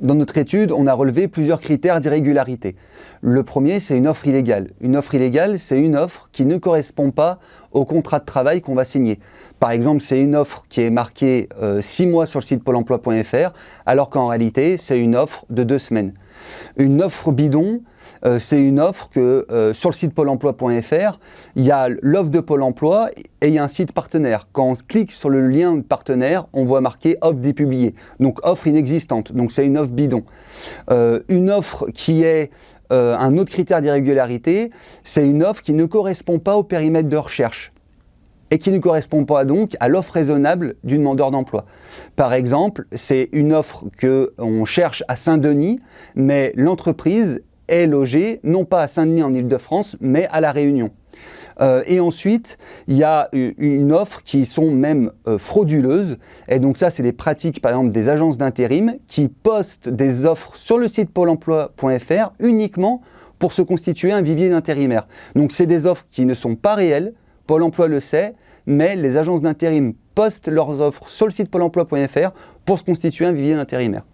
Dans notre étude, on a relevé plusieurs critères d'irrégularité. Le premier, c'est une offre illégale. Une offre illégale, c'est une offre qui ne correspond pas au contrat de travail qu'on va signer. Par exemple, c'est une offre qui est marquée 6 euh, mois sur le site pôle emploi.fr, alors qu'en réalité, c'est une offre de 2 semaines. Une offre bidon, euh, c'est une offre que euh, sur le site pôle emploi.fr, il y a l'offre de Pôle emploi et il y a un site partenaire. Quand on clique sur le lien de partenaire, on voit marqué offre dépubliée, donc offre inexistante, donc c'est une offre bidon. une offre qui est euh, un autre critère d'irrégularité, c'est une offre qui ne correspond pas au périmètre de recherche et qui ne correspond pas donc à l'offre raisonnable du demandeur d'emploi. Par exemple, c'est une offre qu'on cherche à Saint-Denis, mais l'entreprise est logée non pas à Saint-Denis en Ile-de-France, mais à La Réunion. Euh, et ensuite, il y a une offre qui sont même euh, frauduleuses. Et donc ça, c'est des pratiques, par exemple, des agences d'intérim qui postent des offres sur le site pôle emploi.fr uniquement pour se constituer un vivier d'intérimaires. Donc c'est des offres qui ne sont pas réelles, Pôle emploi le sait, mais les agences d'intérim postent leurs offres sur le site pôle emploi.fr pour se constituer un vivier d'intérimaires.